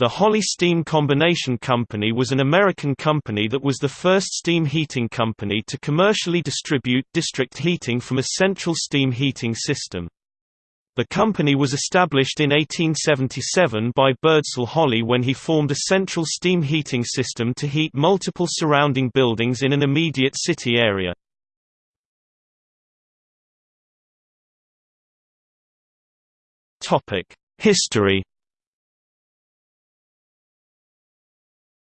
The Holly Steam Combination Company was an American company that was the first steam heating company to commercially distribute district heating from a central steam heating system. The company was established in 1877 by Birdsall Holly when he formed a central steam heating system to heat multiple surrounding buildings in an immediate city area. History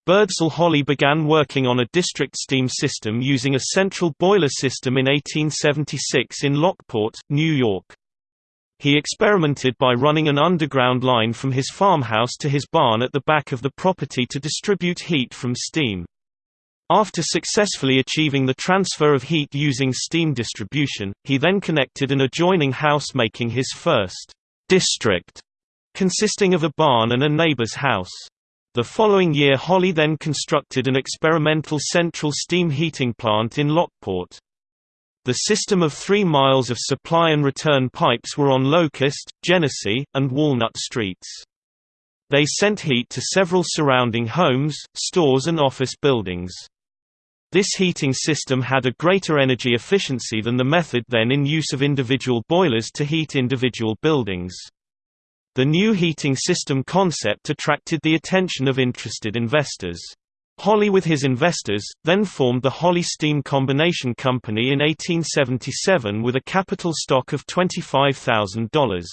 Birdsall Holly began working on a district steam system using a central boiler system in 1876 in Lockport, New York. He experimented by running an underground line from his farmhouse to his barn at the back of the property to distribute heat from steam. After successfully achieving the transfer of heat using steam distribution, he then connected an adjoining house making his first district, consisting of a barn and a neighbor's house. The following year Holly then constructed an experimental central steam heating plant in Lockport. The system of three miles of supply and return pipes were on Locust, Genesee, and Walnut Streets. They sent heat to several surrounding homes, stores and office buildings. This heating system had a greater energy efficiency than the method then in use of individual boilers to heat individual buildings. The new heating system concept attracted the attention of interested investors. Holly with his investors, then formed the Holly Steam Combination Company in 1877 with a capital stock of $25,000.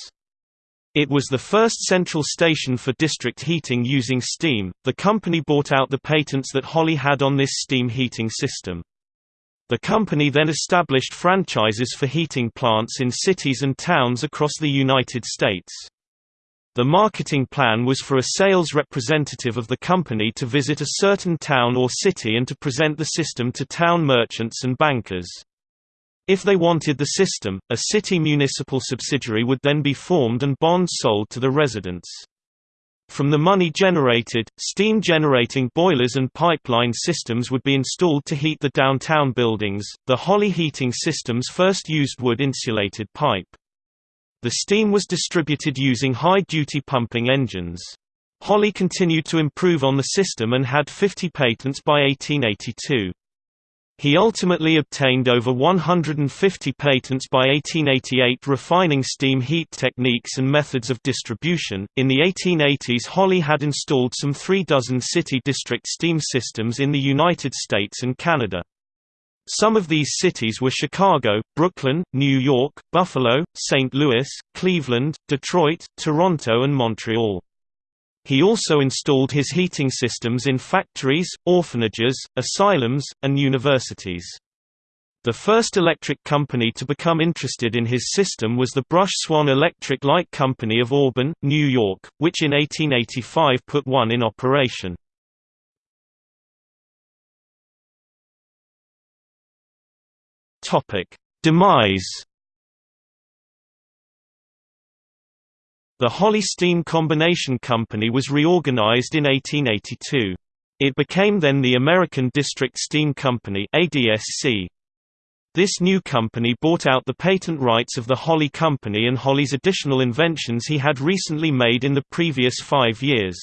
It was the first central station for district heating using steam. The company bought out the patents that Holly had on this steam heating system. The company then established franchises for heating plants in cities and towns across the United States. The marketing plan was for a sales representative of the company to visit a certain town or city and to present the system to town merchants and bankers. If they wanted the system, a city municipal subsidiary would then be formed and bonds sold to the residents. From the money generated, steam generating boilers and pipeline systems would be installed to heat the downtown buildings. The Holly heating systems first used wood insulated pipe. The steam was distributed using high-duty pumping engines. Holly continued to improve on the system and had 50 patents by 1882. He ultimately obtained over 150 patents by 1888 refining steam heat techniques and methods of distribution. In the 1880s, Holly had installed some three dozen city district steam systems in the United States and Canada. Some of these cities were Chicago, Brooklyn, New York, Buffalo, St. Louis, Cleveland, Detroit, Toronto and Montreal. He also installed his heating systems in factories, orphanages, asylums, and universities. The first electric company to become interested in his system was the Brush Swan Electric Light Company of Auburn, New York, which in 1885 put one in operation. Topic: Demise. The Holly Steam Combination Company was reorganized in 1882. It became then the American District Steam Company ADSC. This new company bought out the patent rights of the Holly Company and Holly's additional inventions he had recently made in the previous five years.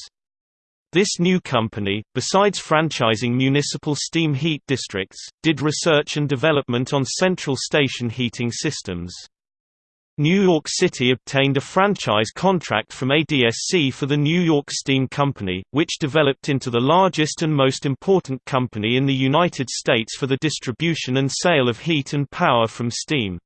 This new company, besides franchising municipal steam heat districts, did research and development on central station heating systems. New York City obtained a franchise contract from ADSC for the New York Steam Company, which developed into the largest and most important company in the United States for the distribution and sale of heat and power from steam.